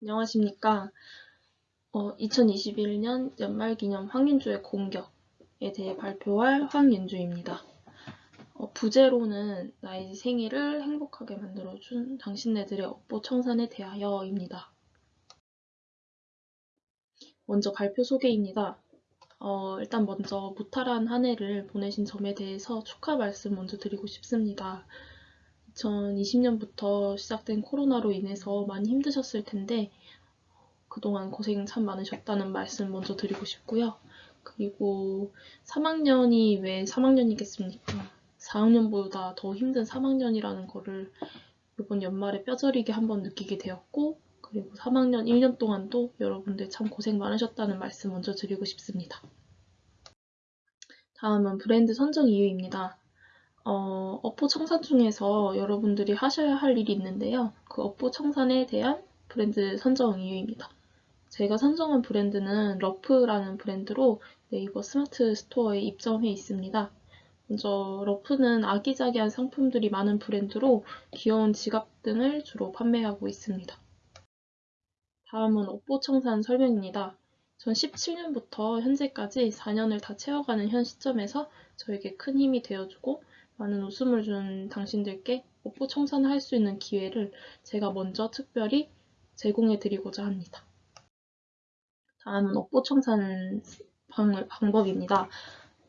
안녕하십니까. 어, 2021년 연말기념 황윤주의 공격에 대해 발표할 황윤주입니다. 어, 부제로는 나의 생일을 행복하게 만들어준 당신네들의 업보 청산에 대하여입니다. 먼저 발표 소개입니다. 어, 일단 먼저 무탈한 한 해를 보내신 점에 대해서 축하 말씀 먼저 드리고 싶습니다. 2020년부터 시작된 코로나로 인해서 많이 힘드셨을 텐데 그동안 고생 참 많으셨다는 말씀 먼저 드리고 싶고요. 그리고 3학년이 왜 3학년이겠습니까? 4학년보다 더 힘든 3학년이라는 거를 이번 연말에 뼈저리게 한번 느끼게 되었고 그리고 3학년 1년 동안도 여러분들 참 고생 많으셨다는 말씀 먼저 드리고 싶습니다. 다음은 브랜드 선정 이유입니다. 어, 업보 청산 중에서 여러분들이 하셔야 할 일이 있는데요. 그 업보 청산에 대한 브랜드 선정 이유입니다. 제가 선정한 브랜드는 러프라는 브랜드로 네이버 스마트 스토어에 입점해 있습니다. 먼저 러프는 아기자기한 상품들이 많은 브랜드로 귀여운 지갑 등을 주로 판매하고 있습니다. 다음은 업보 청산 설명입니다. 전 17년부터 현재까지 4년을 다 채워가는 현 시점에서 저에게 큰 힘이 되어주고 많은 웃음을 준 당신들께 뽀뽀 청산을 할 수 있는 기회를 제가 먼저 특별히 제공해 드리고자 합니다. 다음은 업보 청산 방, 법입니다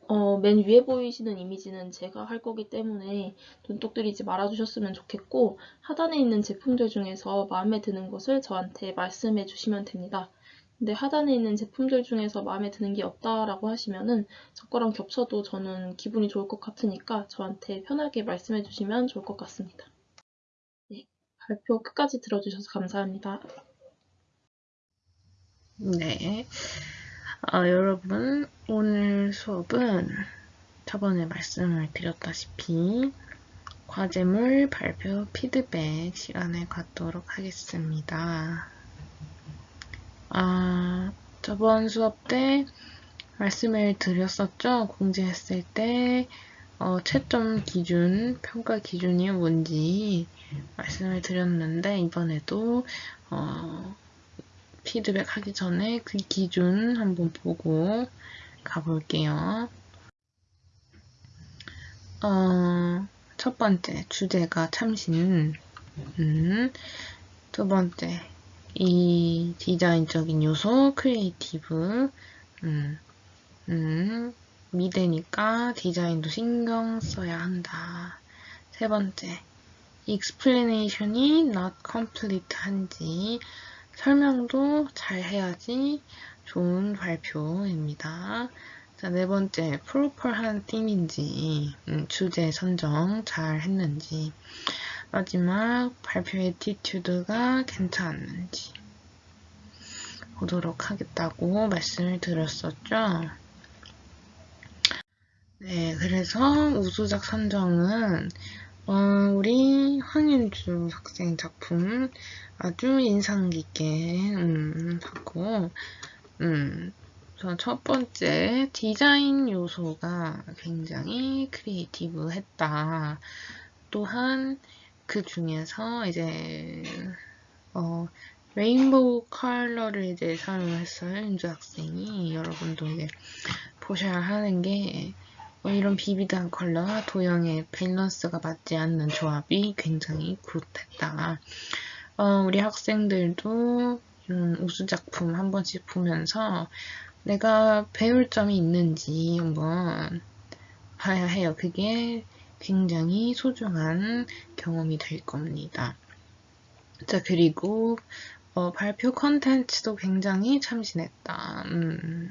어, 맨 위에 보이시는 이미지는 제가 할 거기 때문에 눈독 들이지 말아주셨으면 좋겠고 하단에 있는 제품들 중에서 마음에 드는 것을 저한테 말씀해 주시면 됩니다. 근데 하단에 있는 제품들 중에서 마음에 드는 게 없다라고 하시면은 저 거랑 겹쳐도 저는 기분이 좋을 것 같으니까 저한테 편하게 말씀해 주시면 좋을 것 같습니다. 네, 발표 끝까지 들어주셔서 감사합니다. 네. 어, 여러분, 오늘 수업은 저번에 말씀을 드렸다시피 과제물 발표 피드백 시간을 갖도록 하겠습니다. 아, 저번 수업 때 말씀을 드렸었죠. 공지했을 때 어, 채점 기준, 평가 기준이 뭔지 말씀을 드렸는데 이번에도 어, 피드백 하기 전에 그 기준 한번 보고 가볼게요. 어, 첫 번째 주제가 참신 음, 두 번째 이 디자인적인 요소, creative, 음, 음, 미대니까 디자인도 신경 써야 한다. 세 번째, explanation이 not complete 한지 설명도 잘 해야지 좋은 발표입니다. 자, 네 번째, proper한 theme인지, 음, 주제 선정 잘 했는지. 마지막 발표 attitude가 괜찮은지 보도록 하겠다고 말씀을 드렸었죠. 네, 그래서 우수작 선정은 어, 우리 황윤주 학생 작품 아주 인상 깊게 음, 봤고 음, 첫 번째 디자인 요소가 굉장히 creative했다. 또한 그 중에서 이제 어 rainbow 컬러를 이제 사용했어요 윤주 학생이 여러분도 이제 보셔야 하는 게 어, 이런 vivid한 컬러와 도형의 밸런스가 맞지 않는 조합이 굉장히 good했다. 어, 우리 학생들도 이런 우수 작품 한 번씩 보면서 내가 배울 점이 있는지 한번 봐야 해요. 그게 굉장히 소중한 경험이 될 겁니다. 자, 그리고 어, 발표 컨텐츠도 굉장히 참신했다. 음.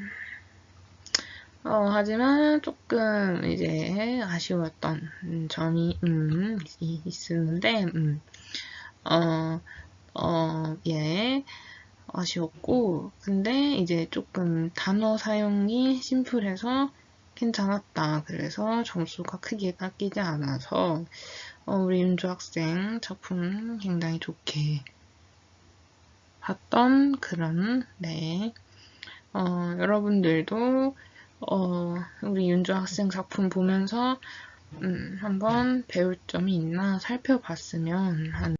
어, 하지만 조금 이제 아쉬웠던 점이 음, 있었는데 음, 어, 어, 예, 아쉬웠고 근데 이제 조금 단어 사용이 심플해서 괜찮았다. 그래서 점수가 크게 깎이지 않아서 어, 우리 윤주 학생 작품 굉장히 좋게 봤던 그런 네 어, 여러분들도 어, 우리 윤주 학생 작품 보면서 음, 한번 배울 점이 있나 살펴봤으면 하는